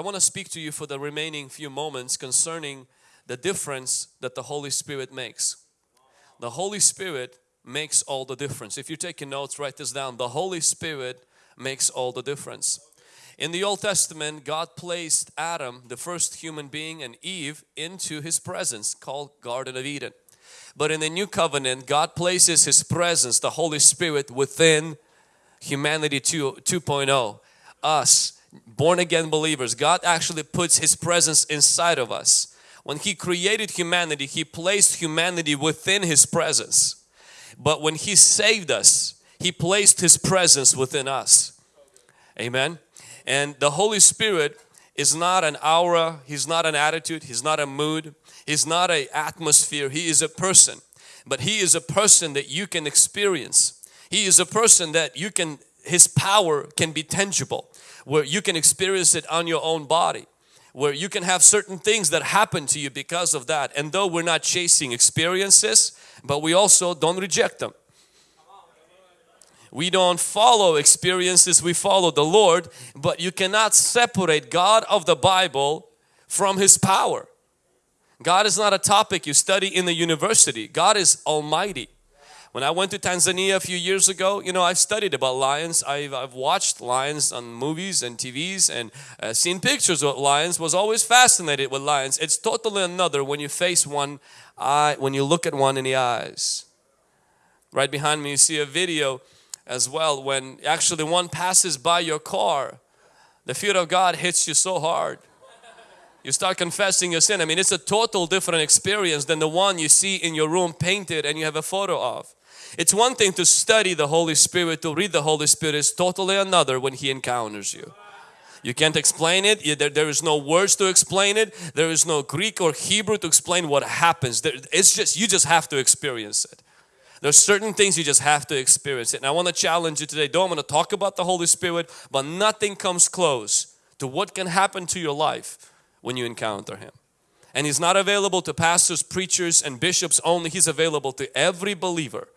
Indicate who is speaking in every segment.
Speaker 1: I want to speak to you for the remaining few moments concerning the difference that the Holy Spirit makes. The Holy Spirit makes all the difference. If you're taking notes, write this down. The Holy Spirit makes all the difference. In the Old Testament, God placed Adam, the first human being, and Eve into His presence called Garden of Eden. But in the New Covenant, God places His presence, the Holy Spirit, within humanity 2, 2.0, us, born again believers. God actually puts His presence inside of us. When He created humanity, He placed humanity within His presence. But when He saved us, He placed His presence within us. Amen. And the Holy Spirit is not an aura, He's not an attitude, He's not a mood, He's not an atmosphere, He is a person. But He is a person that you can experience. He is a person that you can, His power can be tangible, where you can experience it on your own body where you can have certain things that happen to you because of that and though we're not chasing experiences but we also don't reject them we don't follow experiences, we follow the Lord, but you cannot separate God of the Bible from His power. God is not a topic you study in the university. God is almighty. When I went to Tanzania a few years ago, you know, I've studied about lions. I've, I've watched lions on movies and TVs and uh, seen pictures of lions, was always fascinated with lions. It's totally another when you face one eye, when you look at one in the eyes. Right behind me you see a video as well when actually one passes by your car the fear of God hits you so hard you start confessing your sin I mean it's a total different experience than the one you see in your room painted and you have a photo of it's one thing to study the Holy Spirit to read the Holy Spirit is totally another when He encounters you you can't explain it. There, is no words to explain it. There is no Greek or Hebrew to explain what happens. It's just, you just have to experience it. There's certain things you just have to experience it. And I want to challenge you today. Don't want to talk about the Holy Spirit, but nothing comes close to what can happen to your life when you encounter Him. And He's not available to pastors, preachers and bishops only. He's available to every believer.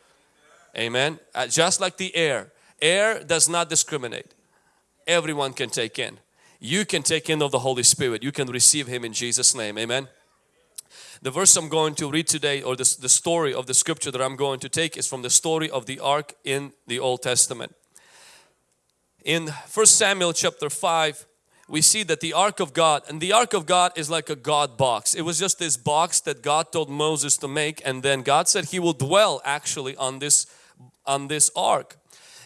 Speaker 1: Amen. Uh, just like the air. Air does not discriminate. Everyone can take in. You can take in of the Holy Spirit. You can receive Him in Jesus' name. Amen. The verse I'm going to read today or the, the story of the scripture that I'm going to take is from the story of the ark in the Old Testament. In First Samuel chapter 5 we see that the ark of God and the ark of God is like a God box. It was just this box that God told Moses to make and then God said he will dwell actually on this on this ark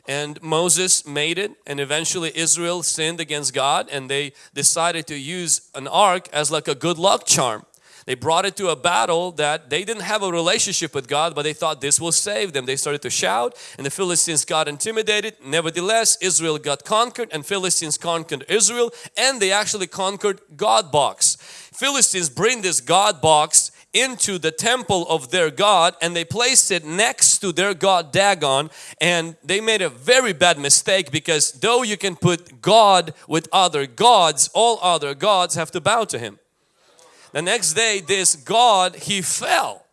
Speaker 1: and Moses made it and eventually Israel sinned against God and they decided to use an ark as like a good luck charm they brought it to a battle that they didn't have a relationship with God but they thought this will save them. They started to shout and the Philistines got intimidated. Nevertheless, Israel got conquered and Philistines conquered Israel and they actually conquered God box. Philistines bring this God box into the temple of their God and they placed it next to their God Dagon and they made a very bad mistake because though you can put God with other gods, all other gods have to bow to Him. The next day this God, he fell.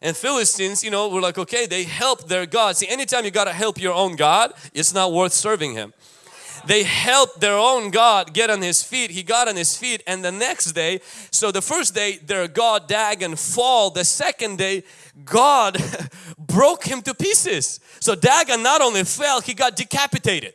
Speaker 1: And Philistines, you know, were like, okay, they helped their God. See, anytime you got to help your own God, it's not worth serving Him. They helped their own God get on his feet. He got on his feet and the next day, so the first day their God Dagon fall. The second day, God broke him to pieces. So Dagon not only fell, he got decapitated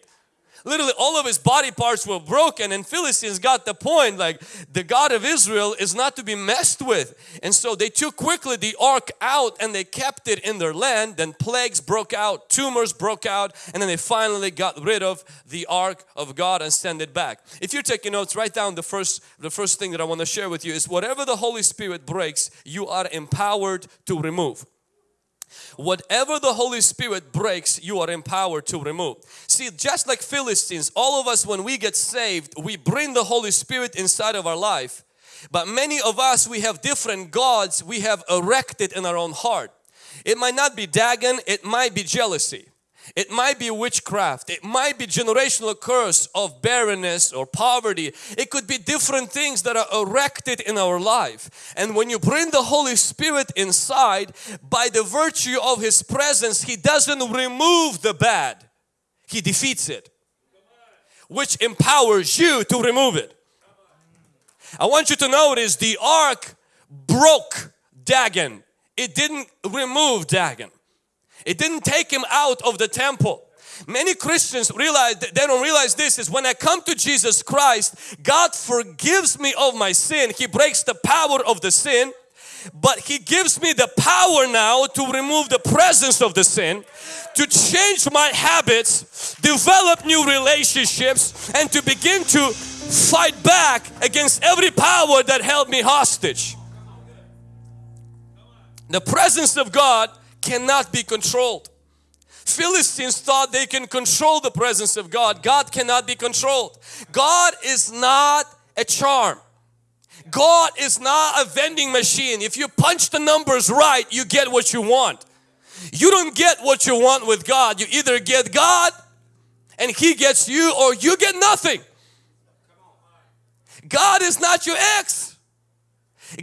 Speaker 1: literally all of his body parts were broken and Philistines got the point like the God of Israel is not to be messed with. And so they took quickly the ark out and they kept it in their land. Then plagues broke out tumors broke out and then they finally got rid of the ark of God and sent it back. If you're taking notes write down the first the first thing that I want to share with you is whatever the Holy Spirit breaks you are empowered to remove Whatever the Holy Spirit breaks, you are empowered to remove. See, just like Philistines, all of us when we get saved, we bring the Holy Spirit inside of our life. But many of us, we have different gods we have erected in our own heart. It might not be Dagon, it might be jealousy. It might be witchcraft. It might be generational curse of barrenness or poverty. It could be different things that are erected in our life. And when you bring the Holy Spirit inside, by the virtue of His presence, He doesn't remove the bad. He defeats it. Which empowers you to remove it. I want you to notice the ark broke Dagon. It didn't remove Dagon. It didn't take him out of the temple. Many Christians realize they don't realize this is when I come to Jesus Christ, God forgives me of my sin. He breaks the power of the sin, but He gives me the power now to remove the presence of the sin, to change my habits, develop new relationships, and to begin to fight back against every power that held me hostage. The presence of God cannot be controlled. Philistines thought they can control the presence of God. God cannot be controlled. God is not a charm. God is not a vending machine. If you punch the numbers right, you get what you want. You don't get what you want with God. You either get God and He gets you or you get nothing. God is not your ex.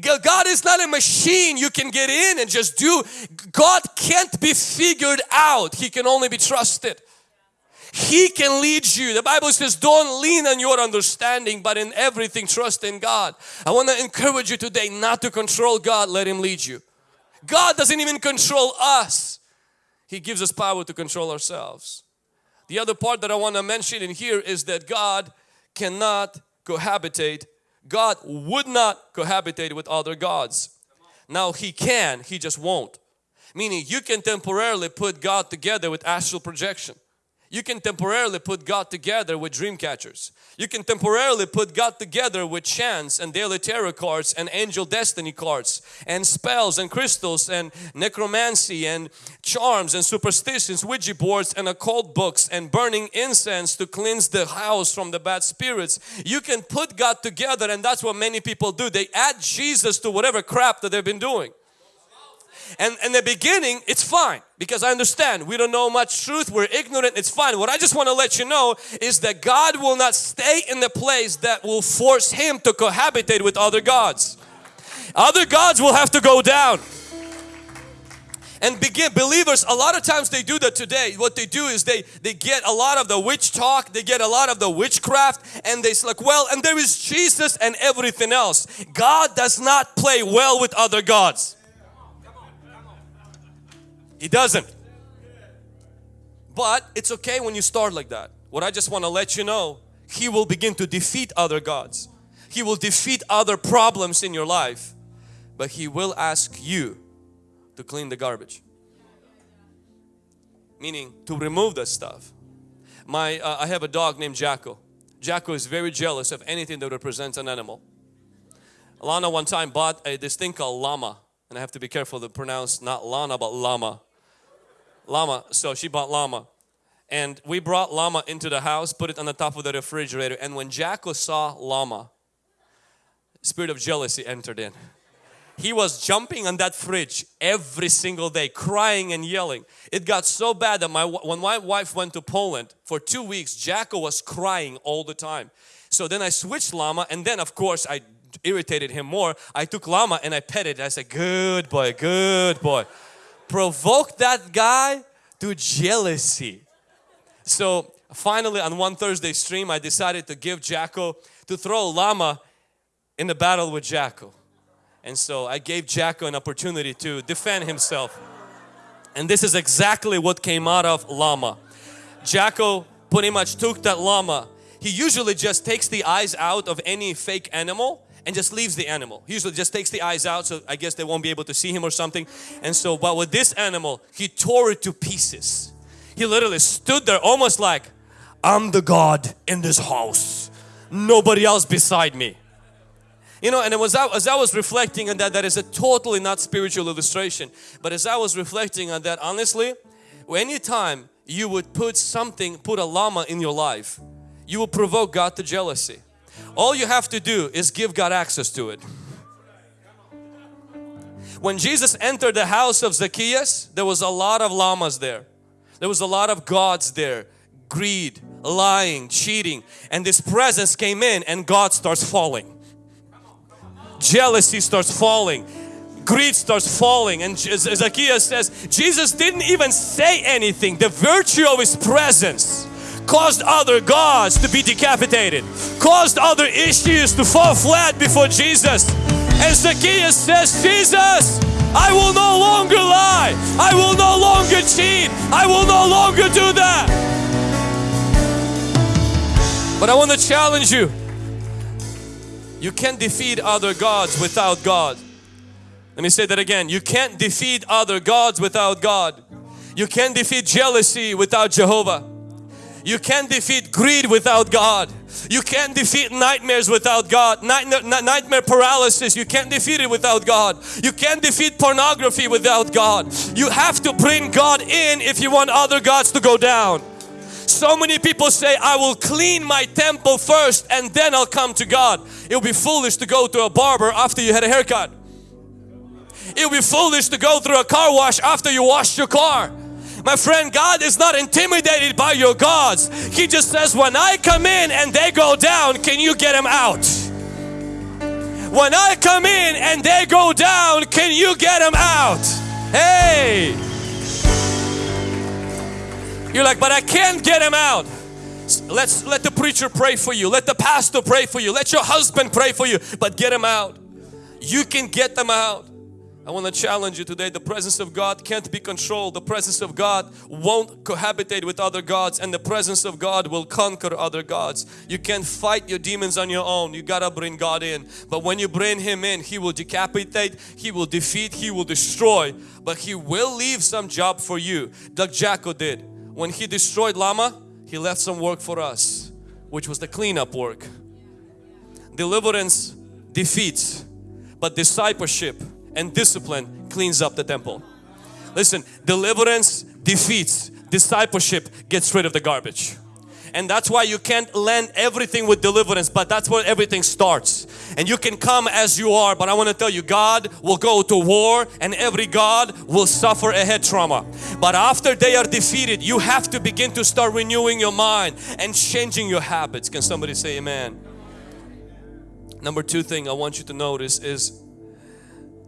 Speaker 1: God is not a machine you can get in and just do. God can't be figured out. He can only be trusted. He can lead you. The Bible says don't lean on your understanding but in everything trust in God. I want to encourage you today not to control God, let Him lead you. God doesn't even control us. He gives us power to control ourselves. The other part that I want to mention in here is that God cannot cohabitate God would not cohabitate with other gods. Now He can, He just won't. Meaning you can temporarily put God together with astral projection. You can temporarily put God together with dream catchers. You can temporarily put God together with chants and daily tarot cards and angel destiny cards and spells and crystals and necromancy and charms and superstitions, Ouija boards and occult books and burning incense to cleanse the house from the bad spirits. You can put God together and that's what many people do. They add Jesus to whatever crap that they've been doing. And in the beginning, it's fine because I understand we don't know much truth, we're ignorant, it's fine. What I just want to let you know is that God will not stay in the place that will force Him to cohabitate with other gods. Other gods will have to go down. And begin believers, a lot of times they do that today. What they do is they, they get a lot of the witch talk, they get a lot of the witchcraft and they like, well, and there is Jesus and everything else. God does not play well with other gods. He doesn't. But it's okay when you start like that. What I just want to let you know, He will begin to defeat other gods. He will defeat other problems in your life. But He will ask you to clean the garbage. Meaning to remove the stuff. My, uh, I have a dog named Jacko. Jacko is very jealous of anything that represents an animal. Lana one time bought a, this thing called llama and I have to be careful to pronounce not Lana but llama. Llama, so she bought llama. And we brought llama into the house, put it on the top of the refrigerator and when Jacko saw llama, spirit of jealousy entered in. He was jumping on that fridge every single day, crying and yelling. It got so bad that my when my wife went to Poland for two weeks, Jacko was crying all the time. So then I switched llama and then of course I irritated him more. I took llama and I petted it. I said, good boy, good boy. Provoke that guy to jealousy. So finally on one Thursday stream, I decided to give Jacko, to throw llama in the battle with Jacko. And so I gave Jacko an opportunity to defend himself. And this is exactly what came out of llama. Jacko pretty much took that llama. He usually just takes the eyes out of any fake animal and just leaves the animal. He usually just takes the eyes out so I guess they won't be able to see him or something. And so, but with this animal, he tore it to pieces. He literally stood there almost like, I'm the God in this house. Nobody else beside me. You know, and it was as I was reflecting on that, that is a totally not spiritual illustration. But as I was reflecting on that, honestly, anytime you would put something, put a llama in your life, you will provoke God to jealousy. All you have to do is give God access to it. When Jesus entered the house of Zacchaeus, there was a lot of llamas there. There was a lot of gods there. Greed, lying, cheating. And this presence came in and God starts falling. Jealousy starts falling. Greed starts falling. And Zacchaeus says, Jesus didn't even say anything. The virtue of His presence caused other gods to be decapitated, caused other issues to fall flat before Jesus. And Zacchaeus says, Jesus, I will no longer lie. I will no longer cheat. I will no longer do that. But I want to challenge you. You can't defeat other gods without God. Let me say that again. You can't defeat other gods without God. You can't defeat jealousy without Jehovah. You can't defeat greed without God. You can't defeat nightmares without God. nightmare paralysis, you can't defeat it without God. You can't defeat pornography without God. You have to bring God in if you want other gods to go down. So many people say, I will clean my temple first and then I'll come to God. It would be foolish to go to a barber after you had a haircut. It would be foolish to go through a car wash after you washed your car. My friend, God is not intimidated by your gods. He just says, when I come in and they go down, can you get them out? When I come in and they go down, can you get them out? Hey! You're like, but I can't get them out. Let's let the preacher pray for you. Let the pastor pray for you. Let your husband pray for you. But get them out. You can get them out. I want to challenge you today. The presence of God can't be controlled. The presence of God won't cohabitate with other gods and the presence of God will conquer other gods. You can't fight your demons on your own. You gotta bring God in. But when you bring Him in, He will decapitate, He will defeat, He will destroy. But He will leave some job for you. Doug Jacko did. When he destroyed llama, he left some work for us, which was the cleanup work. Deliverance defeats, but discipleship and discipline cleans up the temple. Listen, deliverance defeats, discipleship gets rid of the garbage. And that's why you can't land everything with deliverance, but that's where everything starts. And you can come as you are, but I want to tell you, God will go to war and every God will suffer a head trauma. But after they are defeated, you have to begin to start renewing your mind and changing your habits. Can somebody say amen? Number two thing I want you to notice is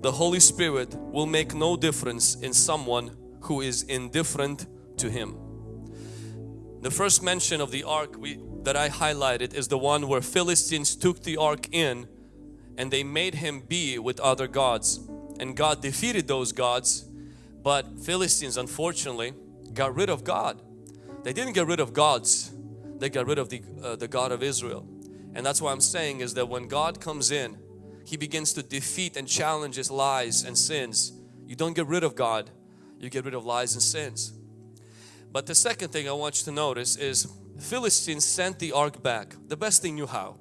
Speaker 1: the Holy Spirit will make no difference in someone who is indifferent to Him. The first mention of the ark we, that I highlighted is the one where Philistines took the ark in and they made him be with other gods and God defeated those gods but Philistines unfortunately got rid of God. They didn't get rid of gods, they got rid of the, uh, the God of Israel. And that's why I'm saying is that when God comes in he begins to defeat and challenge his lies and sins. You don't get rid of God, you get rid of lies and sins. But the second thing I want you to notice is Philistines sent the ark back. The best they knew how.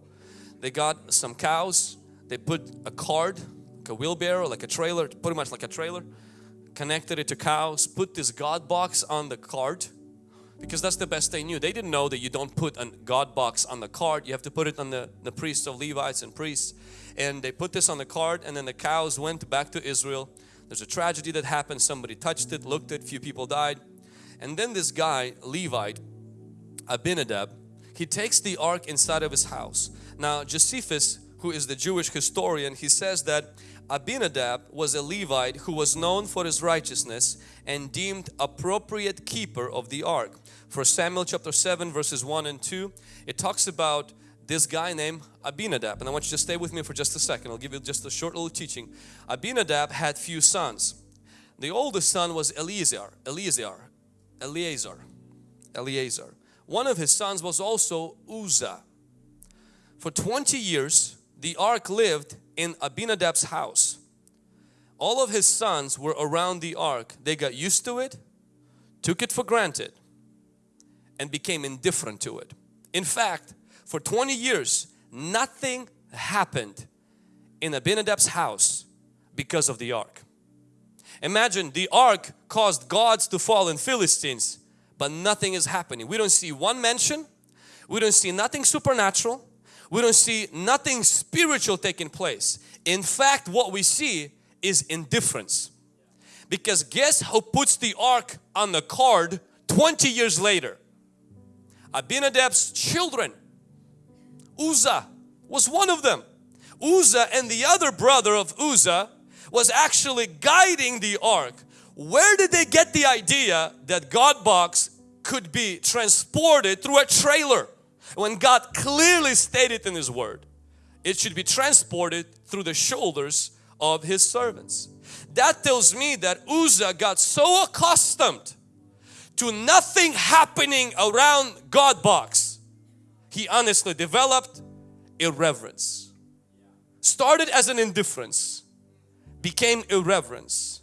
Speaker 1: They got some cows, they put a cart, like a wheelbarrow, like a trailer, pretty much like a trailer, connected it to cows, put this God box on the cart because that's the best they knew. They didn't know that you don't put a God box on the cart, you have to put it on the, the priests of Levites and priests and they put this on the cart and then the cows went back to Israel. There's a tragedy that happened. Somebody touched it, looked at it, few people died. And then this guy, Levite, Abinadab, he takes the ark inside of his house. Now Josephus, who is the Jewish historian, he says that Abinadab was a Levite who was known for his righteousness and deemed appropriate keeper of the ark. For Samuel chapter 7 verses 1 and 2, it talks about this guy named Abinadab. And I want you to stay with me for just a second. I'll give you just a short little teaching. Abinadab had few sons. The oldest son was Eleazar Eleazar Eleazar Eleazar. One of his sons was also Uzzah. For 20 years the ark lived in Abinadab's house. All of his sons were around the ark. They got used to it took it for granted and became indifferent to it in fact for 20 years nothing happened in Abinadab's house because of the ark. Imagine the ark caused gods to fall in Philistines but nothing is happening. We don't see one mention, we don't see nothing supernatural, we don't see nothing spiritual taking place. In fact what we see is indifference. Because guess who puts the ark on the card 20 years later? Abinadab's children Uzzah was one of them. Uzzah and the other brother of Uzzah was actually guiding the ark. Where did they get the idea that God box could be transported through a trailer when God clearly stated in His Word it should be transported through the shoulders of His servants. That tells me that Uzzah got so accustomed to nothing happening around God box. He honestly developed irreverence. Started as an indifference, became irreverence,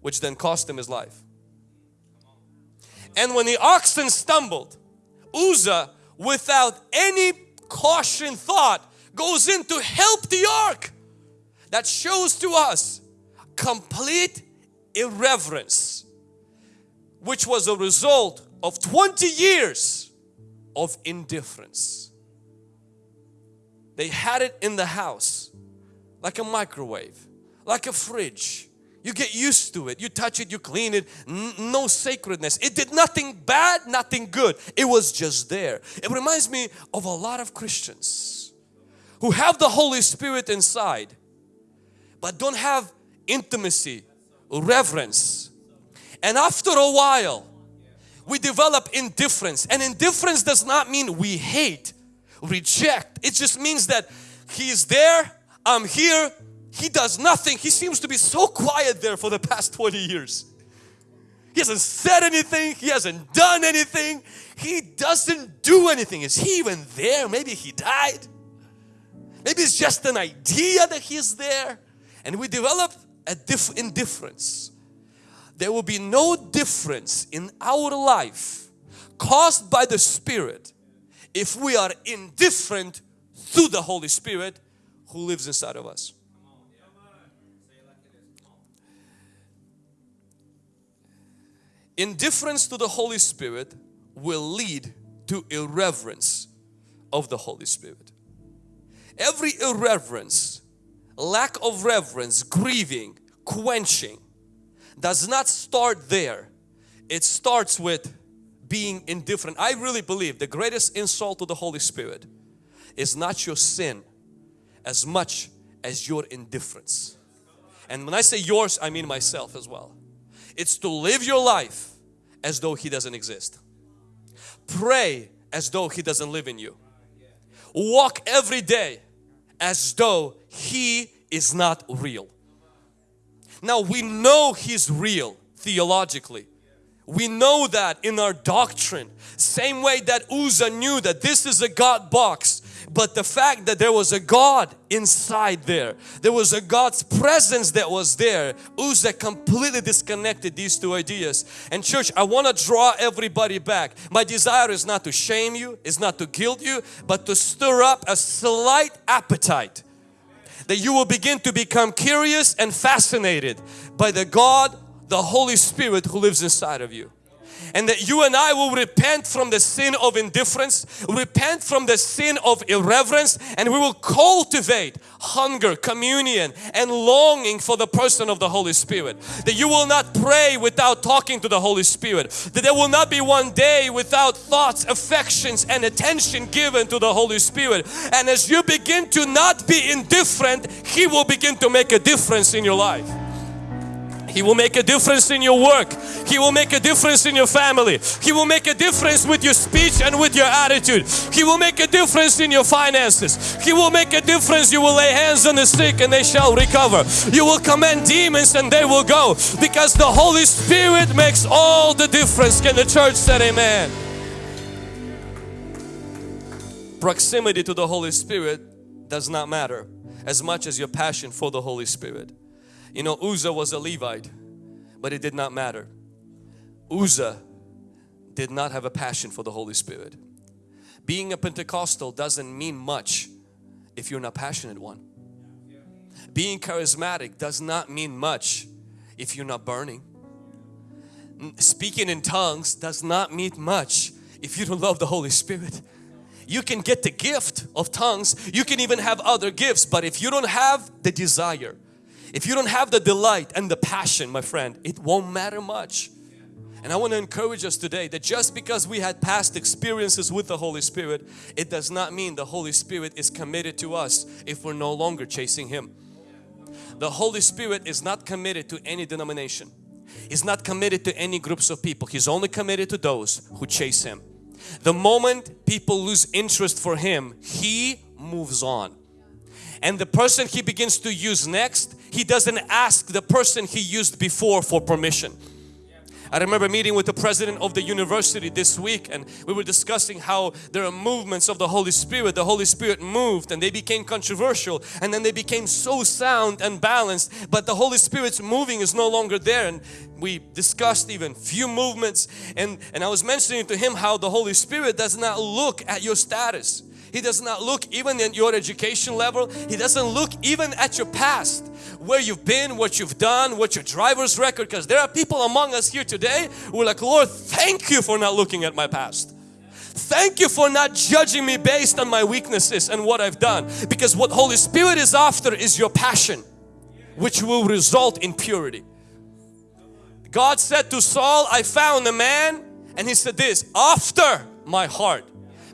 Speaker 1: which then cost him his life. And when the oxen stumbled, Uzzah, without any caution thought, goes in to help the ark. That shows to us complete irreverence, which was a result of 20 years of indifference. They had it in the house like a microwave, like a fridge. You get used to it. You touch it, you clean it. no sacredness. It did nothing bad, nothing good. It was just there. It reminds me of a lot of Christians who have the Holy Spirit inside but don't have intimacy, reverence. And after a while, we develop indifference. And indifference does not mean we hate, reject. It just means that He's there, I'm here, He does nothing. He seems to be so quiet there for the past 20 years. He hasn't said anything, He hasn't done anything, He doesn't do anything. Is He even there? Maybe He died. Maybe it's just an idea that He's there and we develop a diff indifference, there will be no difference in our life caused by the Spirit if we are indifferent to the Holy Spirit who lives inside of us. Indifference to the Holy Spirit will lead to irreverence of the Holy Spirit. Every irreverence lack of reverence, grieving, quenching does not start there. It starts with being indifferent. I really believe the greatest insult to the Holy Spirit is not your sin as much as your indifference. And when I say yours, I mean myself as well. It's to live your life as though He doesn't exist. Pray as though He doesn't live in you. Walk every day as though He is not real. Now we know He's real theologically. We know that in our doctrine. Same way that Uzzah knew that this is a God box. But the fact that there was a God inside there, there was a God's presence that was there, Uzzah completely disconnected these two ideas. And church, I want to draw everybody back. My desire is not to shame you, is not to guilt you, but to stir up a slight appetite that you will begin to become curious and fascinated by the God, the Holy Spirit who lives inside of you and that you and I will repent from the sin of indifference, repent from the sin of irreverence and we will cultivate hunger, communion and longing for the person of the Holy Spirit. That you will not pray without talking to the Holy Spirit. That there will not be one day without thoughts, affections and attention given to the Holy Spirit. And as you begin to not be indifferent, He will begin to make a difference in your life. He will make a difference in your work. He will make a difference in your family. He will make a difference with your speech and with your attitude. He will make a difference in your finances. He will make a difference. You will lay hands on the sick and they shall recover. You will command demons and they will go because the Holy Spirit makes all the difference. Can the church say amen? Proximity to the Holy Spirit does not matter as much as your passion for the Holy Spirit. You know, Uzzah was a Levite, but it did not matter. Uzzah did not have a passion for the Holy Spirit. Being a Pentecostal doesn't mean much if you're not passionate one. Being charismatic does not mean much if you're not burning. Speaking in tongues does not mean much if you don't love the Holy Spirit. You can get the gift of tongues, you can even have other gifts, but if you don't have the desire, if you don't have the delight and the passion, my friend, it won't matter much. And I want to encourage us today that just because we had past experiences with the Holy Spirit, it does not mean the Holy Spirit is committed to us if we're no longer chasing Him. The Holy Spirit is not committed to any denomination. He's not committed to any groups of people. He's only committed to those who chase Him. The moment people lose interest for Him, He moves on. And the person He begins to use next, He doesn't ask the person He used before for permission. I remember meeting with the president of the university this week and we were discussing how there are movements of the Holy Spirit. The Holy Spirit moved and they became controversial and then they became so sound and balanced but the Holy Spirit's moving is no longer there and we discussed even few movements and, and I was mentioning to him how the Holy Spirit does not look at your status. He does not look even at your education level. He doesn't look even at your past where you've been, what you've done, what your driver's record because there are people among us here today who are like, Lord, thank you for not looking at my past. Thank you for not judging me based on my weaknesses and what I've done because what Holy Spirit is after is your passion which will result in purity. God said to Saul, I found a man and he said this, after my heart.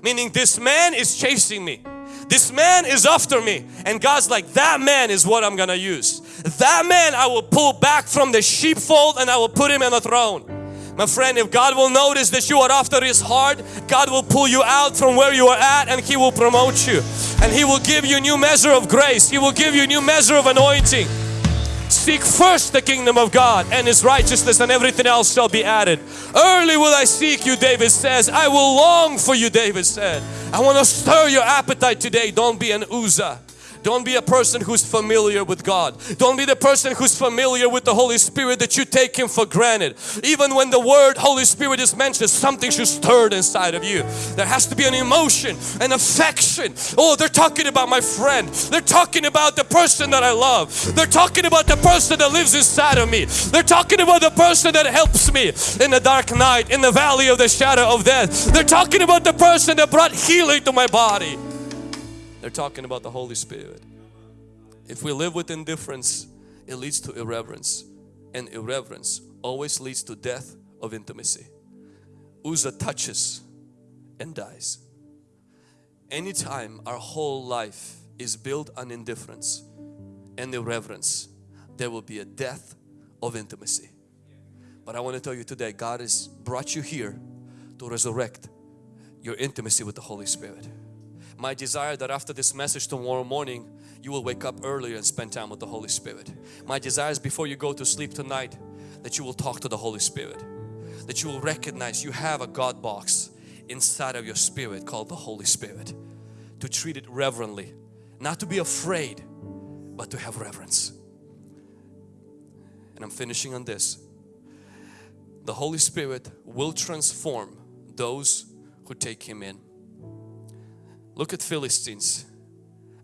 Speaker 1: Meaning this man is chasing me. This man is after me and God's like that man is what I'm gonna use. That man I will pull back from the sheepfold and I will put him in a throne. My friend, if God will notice that you are after His heart, God will pull you out from where you are at and He will promote you. And He will give you a new measure of grace. He will give you a new measure of anointing. Seek first the kingdom of God and His righteousness and everything else shall be added. Early will I seek you, David says. I will long for you, David said. I want to stir your appetite today. Don't be an Uzzah. Don't be a person who's familiar with God. Don't be the person who's familiar with the Holy Spirit that you take Him for granted. Even when the word Holy Spirit is mentioned, something should stir inside of you. There has to be an emotion, an affection. Oh, they're talking about my friend. They're talking about the person that I love. They're talking about the person that lives inside of me. They're talking about the person that helps me in the dark night, in the valley of the shadow of death. They're talking about the person that brought healing to my body. They're talking about the Holy Spirit. If we live with indifference, it leads to irreverence. And irreverence always leads to death of intimacy. Uzzah touches and dies. Anytime our whole life is built on indifference and irreverence, there will be a death of intimacy. But I want to tell you today, God has brought you here to resurrect your intimacy with the Holy Spirit my desire that after this message tomorrow morning you will wake up earlier and spend time with the Holy Spirit. My desire is before you go to sleep tonight that you will talk to the Holy Spirit. That you will recognize you have a God box inside of your spirit called the Holy Spirit. To treat it reverently. Not to be afraid but to have reverence. And I'm finishing on this. The Holy Spirit will transform those who take Him in. Look at Philistines.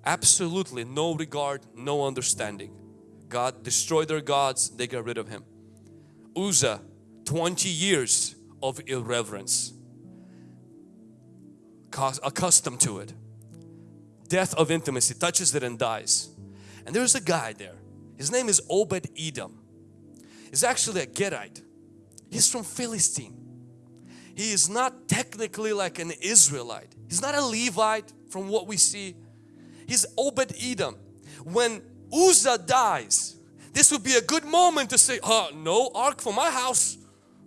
Speaker 1: Absolutely no regard, no understanding. God destroyed their gods, they got rid of him. Uzzah, 20 years of irreverence. Accustomed to it. Death of intimacy, touches it and dies. And there's a guy there. His name is Obed Edom. He's actually a Gittite. He's from Philistine. He is not technically like an Israelite. He's not a Levite from what we see. He's Obed Edom. When Uzzah dies, this would be a good moment to say, oh, no ark for my house.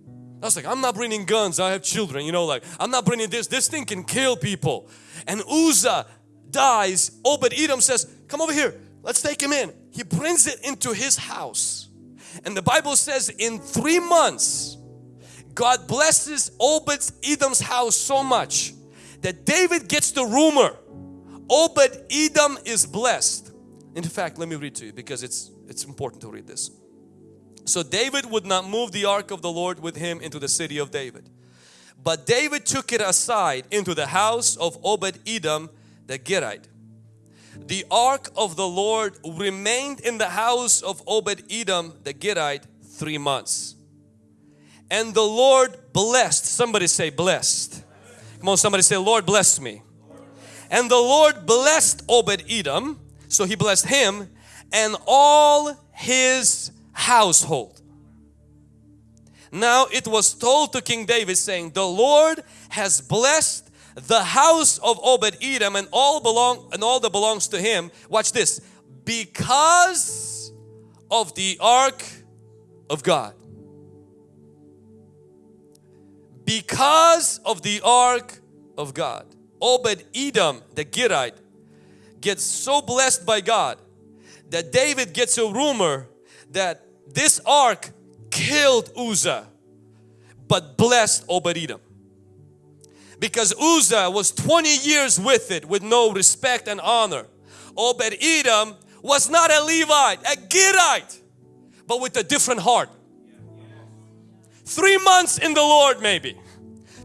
Speaker 1: I was like, I'm not bringing guns, I have children, you know, like, I'm not bringing this, this thing can kill people. And Uzzah dies, Obed Edom says, come over here, let's take him in. He brings it into his house. And the Bible says in three months, God blesses Obed Edom's house so much that David gets the rumor Obed Edom is blessed. In fact, let me read to you because it's it's important to read this. So David would not move the ark of the Lord with him into the city of David. But David took it aside into the house of Obed Edom the Gittite. The ark of the Lord remained in the house of Obed Edom the Gittite three months. And the Lord blessed, somebody say blessed. Come on, somebody say, Lord bless me. And the Lord blessed Obed Edom, so he blessed him and all his household. Now it was told to King David saying, the Lord has blessed the house of Obed Edom and all belong and all that belongs to him. Watch this. Because of the ark of God. Because of the ark of God. Obed Edom, the Gittite, gets so blessed by God that David gets a rumor that this ark killed Uzzah but blessed Obed Edom. Because Uzzah was 20 years with it with no respect and honor. Obed Edom was not a Levite, a Gittite, but with a different heart. Three months in the Lord maybe.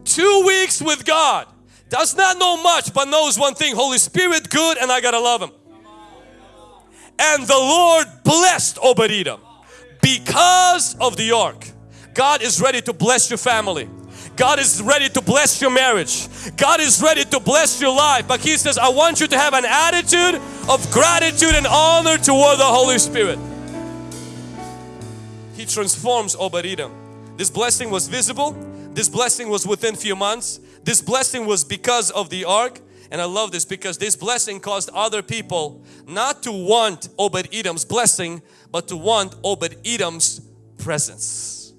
Speaker 1: Two weeks with God. Does not know much but knows one thing. Holy Spirit good and I gotta love Him. And the Lord blessed Obadiah because of the ark. God is ready to bless your family. God is ready to bless your marriage. God is ready to bless your life. But He says, I want you to have an attitude of gratitude and honor toward the Holy Spirit. He transforms Edom. This blessing was visible. This blessing was within few months. This blessing was because of the ark. And I love this because this blessing caused other people not to want Obed Edom's blessing, but to want Obed Edom's presence.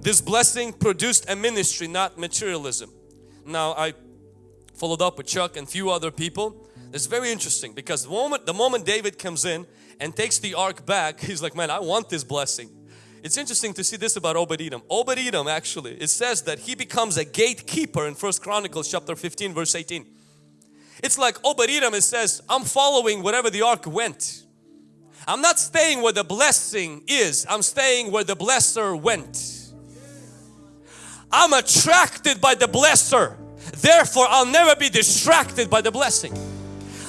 Speaker 1: This blessing produced a ministry, not materialism. Now I followed up with Chuck and few other people. It's very interesting because the moment, the moment David comes in and takes the ark back, he's like, man, I want this blessing. It's interesting to see this about Obed Edom. Obed Edom actually, it says that he becomes a gatekeeper in First Chronicles chapter 15 verse 18. It's like Obed Edom, it says, I'm following wherever the ark went. I'm not staying where the blessing is, I'm staying where the blesser went. I'm attracted by the blesser, therefore I'll never be distracted by the blessing.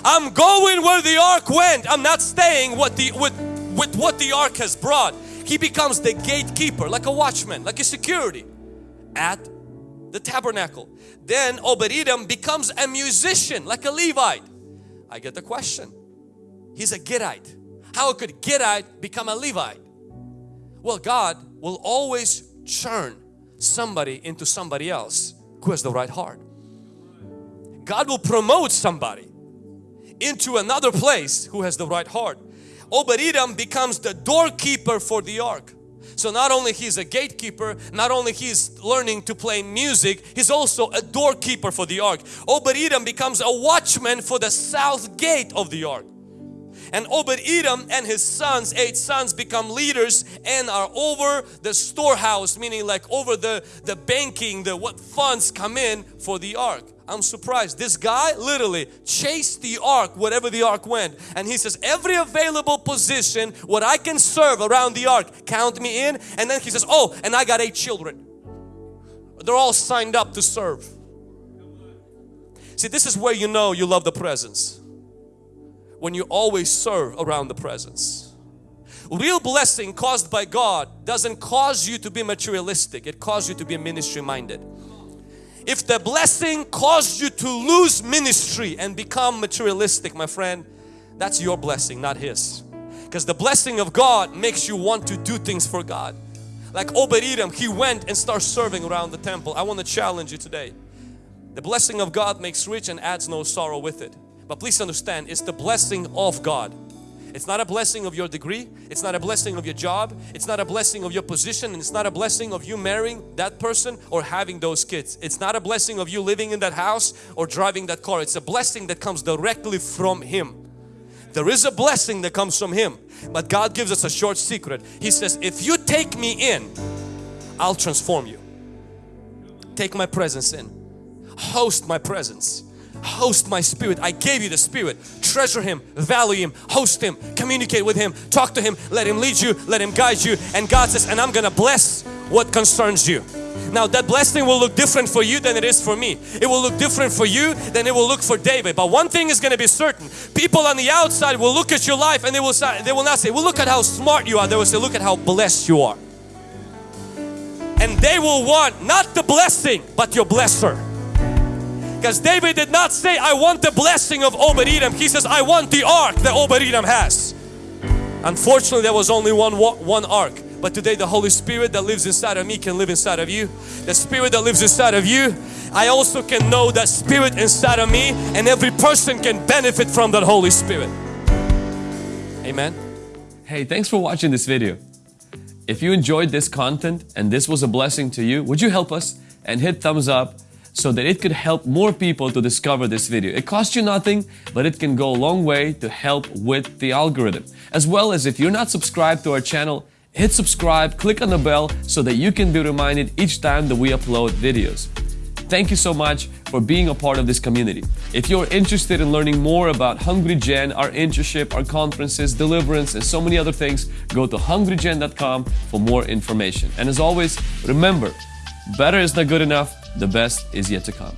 Speaker 1: I'm going where the ark went, I'm not staying what the, with, with what the ark has brought he becomes the gatekeeper like a watchman like a security at the tabernacle. Then Obed-Edom becomes a musician like a Levite. I get the question. He's a Gittite. How could Gittite become a Levite? Well God will always churn somebody into somebody else who has the right heart. God will promote somebody into another place who has the right heart Obed-Edom becomes the doorkeeper for the ark. So not only he's a gatekeeper, not only he's learning to play music, he's also a doorkeeper for the ark. Obed-Edom becomes a watchman for the south gate of the ark. And Obed-Edom and his sons, eight sons, become leaders and are over the storehouse, meaning like over the, the banking, the what funds come in for the ark. I'm surprised. This guy literally chased the ark wherever the ark went. And he says, every available position, what I can serve around the ark, count me in. And then he says, oh, and I got eight children. They're all signed up to serve. See, this is where you know you love the presence. When you always serve around the presence. Real blessing caused by God doesn't cause you to be materialistic. It causes you to be ministry minded. If the blessing caused you to lose ministry and become materialistic, my friend, that's your blessing, not His. Because the blessing of God makes you want to do things for God. Like Obed-Edom, he went and started serving around the temple. I want to challenge you today. The blessing of God makes rich and adds no sorrow with it. But please understand, it's the blessing of God. It's not a blessing of your degree. It's not a blessing of your job. It's not a blessing of your position. And it's not a blessing of you marrying that person or having those kids. It's not a blessing of you living in that house or driving that car. It's a blessing that comes directly from Him. There is a blessing that comes from Him. But God gives us a short secret. He says, if you take me in, I'll transform you. Take my presence in. Host my presence host my spirit. I gave you the spirit. Treasure him, value him, host him, communicate with him, talk to him, let him lead you, let him guide you. And God says, and I'm gonna bless what concerns you. Now that blessing will look different for you than it is for me. It will look different for you than it will look for David. But one thing is going to be certain. People on the outside will look at your life and they will say, they will not say, well look at how smart you are. They will say, look at how blessed you are. And they will want not the blessing but your blesser. Because David did not say, I want the blessing of Obed-Edom. He says, I want the ark that Obed-Edom has. Unfortunately, there was only one, one ark. But today the Holy Spirit that lives inside of me can live inside of you. The Spirit that lives inside of you, I also can know that Spirit inside of me and every person can benefit from that Holy Spirit. Amen.
Speaker 2: Hey, thanks for watching this video. If you enjoyed this content and this was a blessing to you, would you help us and hit thumbs up so that it could help more people to discover this video. It costs you nothing, but it can go a long way to help with the algorithm. As well as if you're not subscribed to our channel, hit subscribe, click on the bell so that you can be reminded each time that we upload videos. Thank you so much for being a part of this community. If you're interested in learning more about Hungry Gen, our internship, our conferences, deliverance, and so many other things, go to hungrygen.com for more information. And as always, remember, better is not good enough, the best is yet to come.